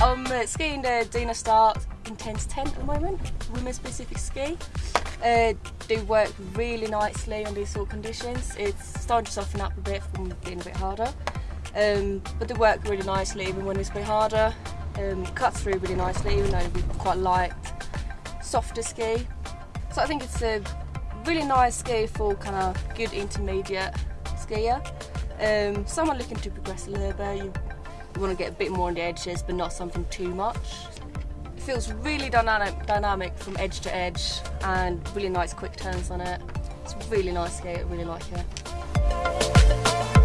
uh, skiing the Dynastar Intense 10 at the moment, women's specific ski. Uh, they work really nicely on these sort of conditions. It's starting to soften up a bit from being a bit harder. Um, but they work really nicely even when it's a bit harder. Um, it cuts through really nicely even though it's quite light, softer ski. So I think it's a really nice ski for kind of good intermediate skier. Um, someone looking to progress a little bit, you, you want to get a bit more on the edges, but not something too much. It feels really dynamic, dynamic from edge to edge and really nice quick turns on it. It's really nice skate, I really like it.